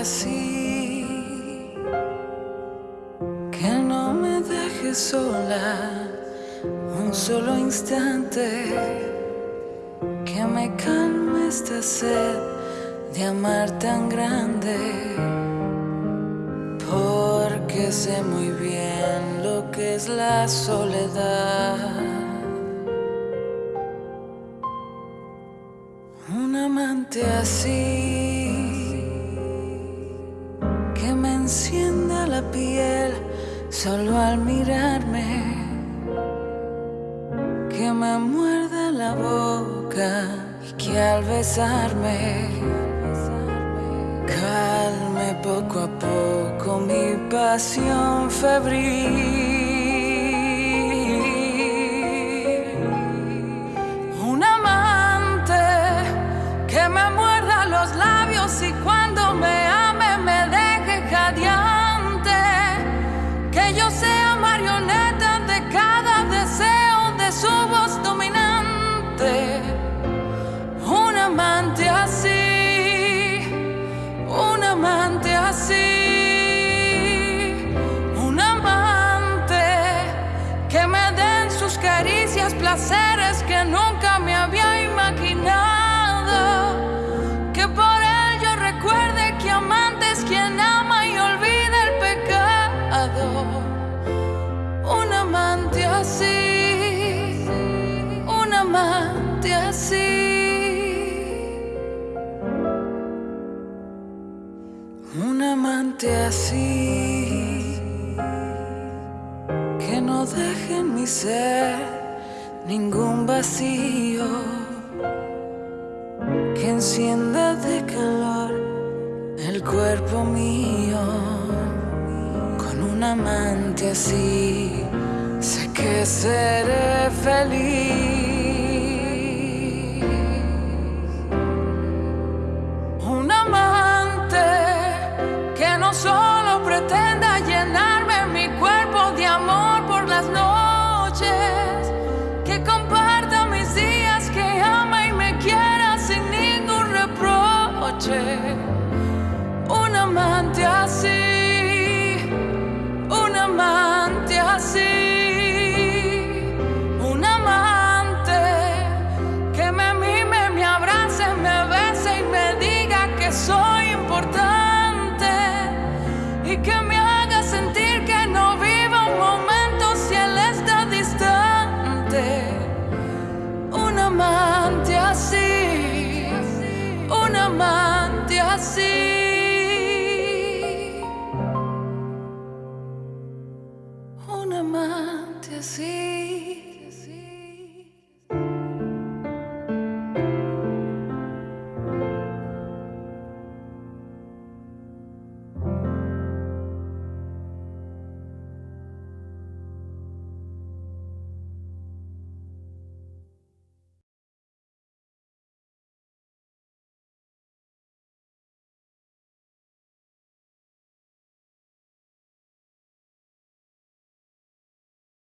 así, que no me dejes sola un solo instante, que me calme esta sed de amar tan grande, porque sé muy bien lo que es la soledad. Un amante así. Encienda la piel solo al mirarme que me muerda la boca y que al besarme calme poco a poco mi pasión febril. Un amante que me muerda los labios y cuando me placeres que nunca me había imaginado. Que por él yo recuerde que amante es quien ama y olvida el pecado. Un amante así, un amante así. Un amante así que no deje en mi ser ningún vacío, que encienda de calor el cuerpo mío. Con un amante así sé que seré feliz. Y que me haga sentir que no viva un momento si él está distante. Un amante